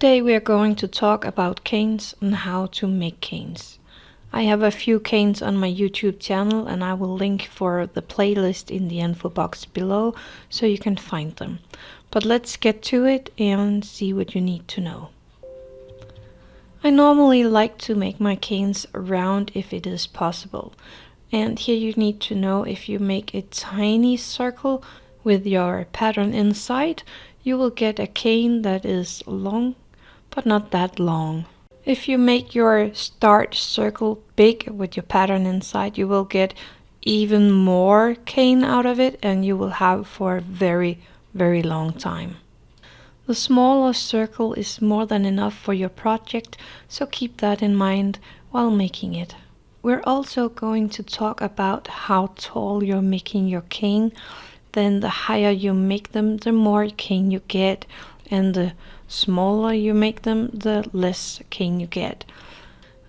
Today we are going to talk about canes and how to make canes. I have a few canes on my YouTube channel and I will link for the playlist in the info box below so you can find them. But let's get to it and see what you need to know. I normally like to make my canes round if it is possible. And here you need to know if you make a tiny circle with your pattern inside, you will get a cane that is long, but not that long. If you make your start circle big with your pattern inside, you will get even more cane out of it and you will have for a very, very long time. The smaller circle is more than enough for your project, so keep that in mind while making it. We're also going to talk about how tall you're making your cane. Then the higher you make them, the more cane you get. And the smaller you make them, the less cane you get.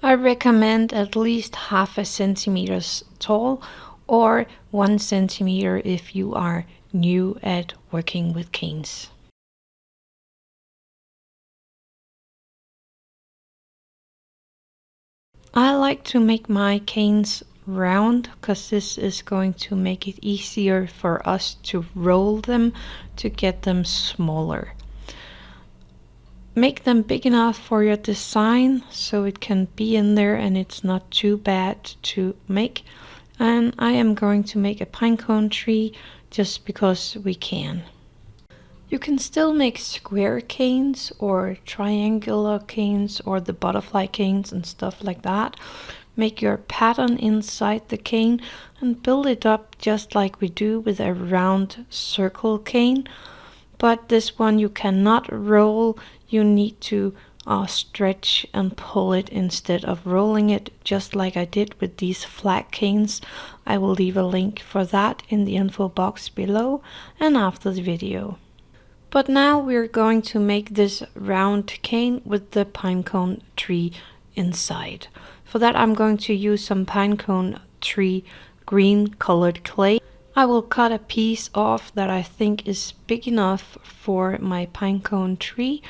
I recommend at least half a centimeters tall or one centimeter if you are new at working with canes. I like to make my canes round because this is going to make it easier for us to roll them to get them smaller. Make them big enough for your design so it can be in there and it's not too bad to make. And I am going to make a pinecone tree just because we can. You can still make square canes or triangular canes or the butterfly canes and stuff like that. Make your pattern inside the cane and build it up just like we do with a round circle cane. But this one you cannot roll, you need to uh, stretch and pull it instead of rolling it just like I did with these flat canes. I will leave a link for that in the info box below and after the video. But now we're going to make this round cane with the pinecone tree inside. For that I'm going to use some pinecone tree green colored clay. I will cut a piece off that I think is big enough for my pinecone tree.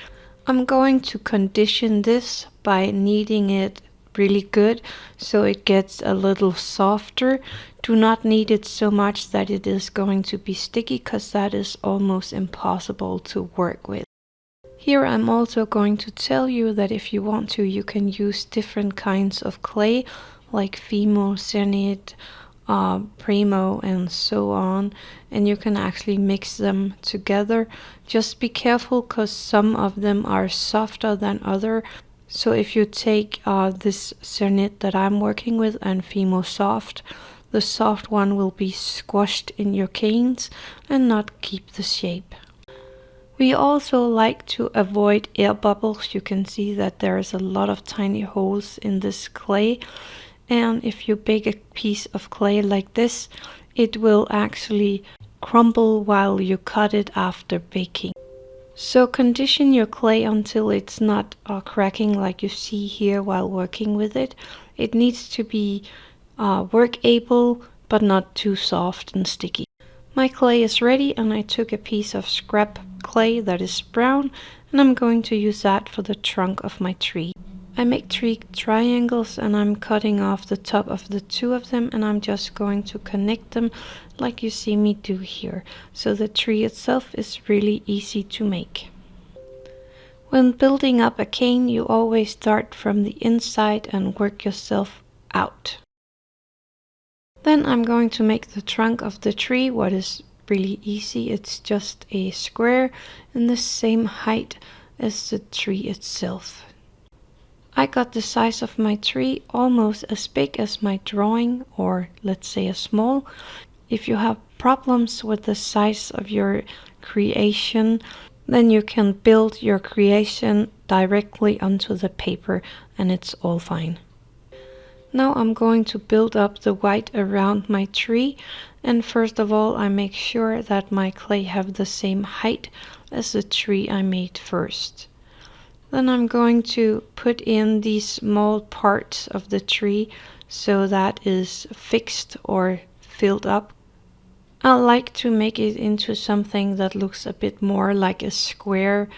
I'm going to condition this by kneading it really good so it gets a little softer do not knead it so much that it is going to be sticky because that is almost impossible to work with here I'm also going to tell you that if you want to you can use different kinds of clay like Fimo, Cernit, uh, Premo and so on and you can actually mix them together just be careful because some of them are softer than other so if you take uh, this Cernit that I'm working with and Fimo Soft, the soft one will be squashed in your canes and not keep the shape. We also like to avoid air bubbles. You can see that there is a lot of tiny holes in this clay. And if you bake a piece of clay like this, it will actually crumble while you cut it after baking. So condition your clay until it's not uh, cracking like you see here while working with it. It needs to be uh, work able but not too soft and sticky. My clay is ready and I took a piece of scrap clay that is brown and I'm going to use that for the trunk of my tree. I make three triangles and I'm cutting off the top of the two of them and I'm just going to connect them like you see me do here. So the tree itself is really easy to make. When building up a cane you always start from the inside and work yourself out. Then I'm going to make the trunk of the tree what is really easy. It's just a square in the same height as the tree itself. I got the size of my tree almost as big as my drawing or let's say a small. If you have problems with the size of your creation then you can build your creation directly onto the paper and it's all fine. Now I'm going to build up the white around my tree and first of all I make sure that my clay have the same height as the tree I made first. Then I'm going to put in these small parts of the tree so that is fixed or filled up. I like to make it into something that looks a bit more like a square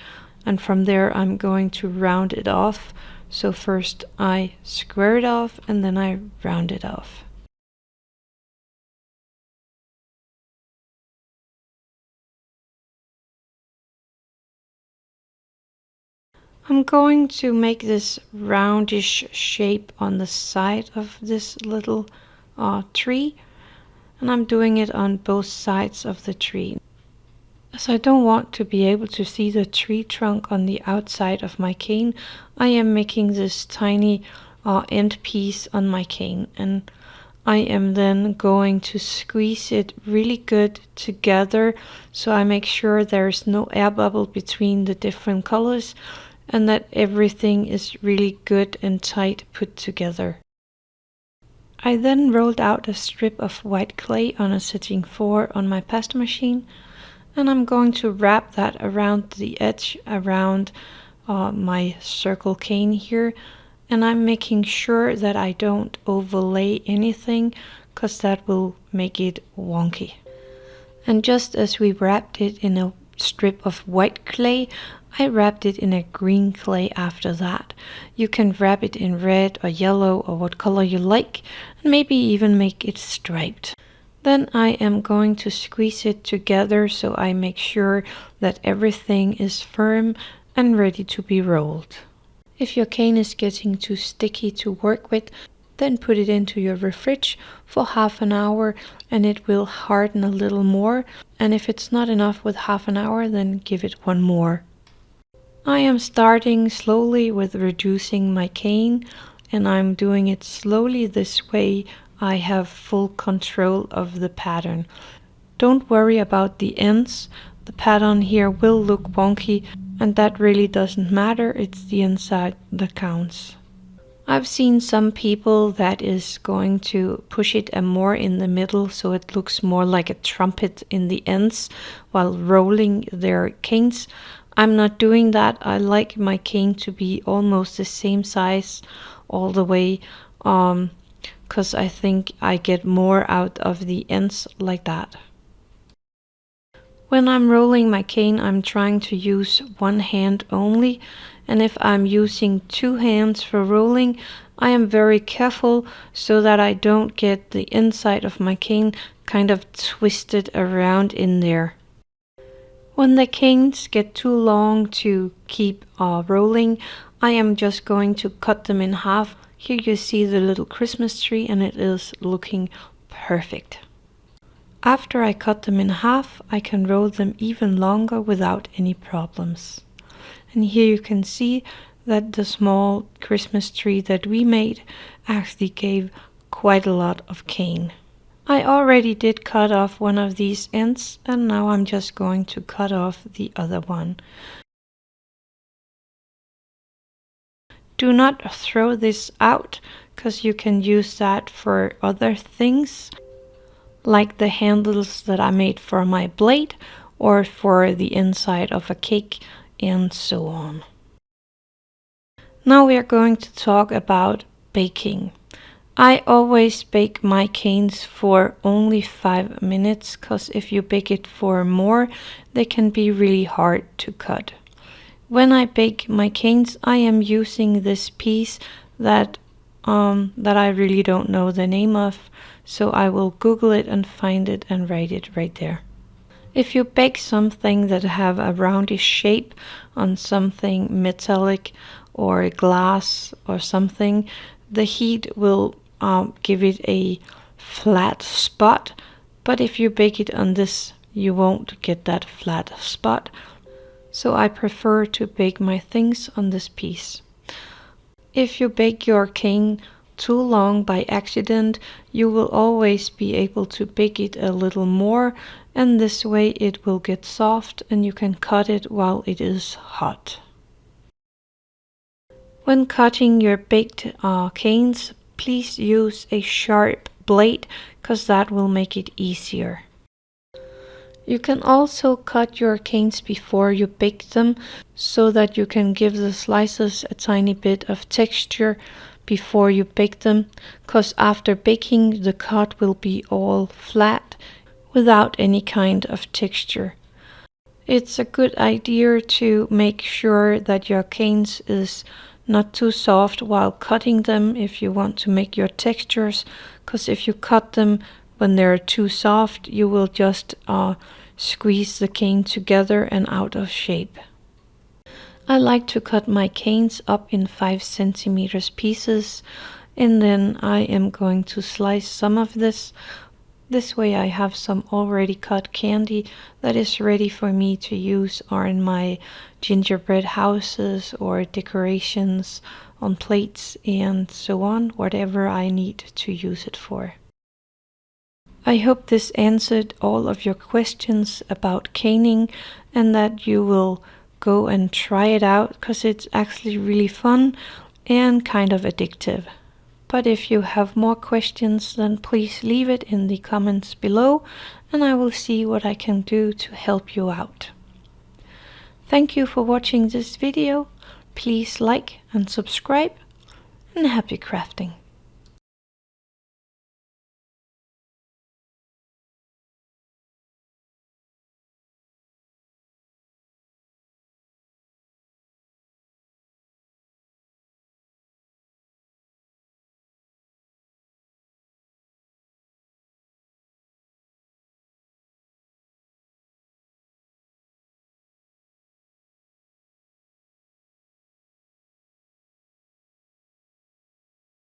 and from there I'm going to round it off. So first I square it off and then I round it off. I'm going to make this roundish shape on the side of this little uh, tree and I'm doing it on both sides of the tree. As I don't want to be able to see the tree trunk on the outside of my cane, I am making this tiny uh, end piece on my cane and I am then going to squeeze it really good together so I make sure there's no air bubble between the different colors and that everything is really good and tight put together. I then rolled out a strip of white clay on a setting 4 on my pasta machine and I'm going to wrap that around the edge around uh, my circle cane here and I'm making sure that I don't overlay anything because that will make it wonky. And just as we wrapped it in a strip of white clay, I wrapped it in a green clay after that. You can wrap it in red or yellow or what color you like and maybe even make it striped. Then I am going to squeeze it together so I make sure that everything is firm and ready to be rolled. If your cane is getting too sticky to work with, then put it into your fridge for half an hour and it will harden a little more. And if it's not enough with half an hour, then give it one more. I am starting slowly with reducing my cane and I'm doing it slowly this way I have full control of the pattern. Don't worry about the ends, the pattern here will look wonky and that really doesn't matter, it's the inside that counts. I've seen some people that is going to push it more in the middle so it looks more like a trumpet in the ends while rolling their canes. I'm not doing that. I like my cane to be almost the same size all the way because um, I think I get more out of the ends like that. When I'm rolling my cane I'm trying to use one hand only and if I'm using two hands for rolling I am very careful so that I don't get the inside of my cane kind of twisted around in there. When the canes get too long to keep uh, rolling, I am just going to cut them in half. Here you see the little Christmas tree and it is looking perfect. After I cut them in half, I can roll them even longer without any problems. And here you can see that the small Christmas tree that we made actually gave quite a lot of cane. I already did cut off one of these ends and now I'm just going to cut off the other one. Do not throw this out because you can use that for other things like the handles that I made for my blade or for the inside of a cake and so on. Now we are going to talk about baking. I always bake my canes for only 5 minutes because if you bake it for more they can be really hard to cut. When I bake my canes I am using this piece that um, that I really don't know the name of so I will google it and find it and write it right there. If you bake something that have a roundish shape on something metallic or glass or something the heat will um, give it a flat spot but if you bake it on this you won't get that flat spot so I prefer to bake my things on this piece. If you bake your cane too long by accident you will always be able to bake it a little more and this way it will get soft and you can cut it while it is hot. When cutting your baked uh, canes please use a sharp blade because that will make it easier. You can also cut your canes before you bake them so that you can give the slices a tiny bit of texture before you bake them because after baking the cut will be all flat without any kind of texture. It's a good idea to make sure that your canes is not too soft while cutting them if you want to make your textures because if you cut them when they're too soft you will just uh, squeeze the cane together and out of shape. I like to cut my canes up in 5 centimeters pieces and then I am going to slice some of this. This way I have some already cut candy that is ready for me to use on my gingerbread houses or decorations on plates and so on, whatever I need to use it for. I hope this answered all of your questions about caning and that you will go and try it out because it's actually really fun and kind of addictive. But if you have more questions, then please leave it in the comments below and I will see what I can do to help you out. Thank you for watching this video. Please like and subscribe and happy crafting.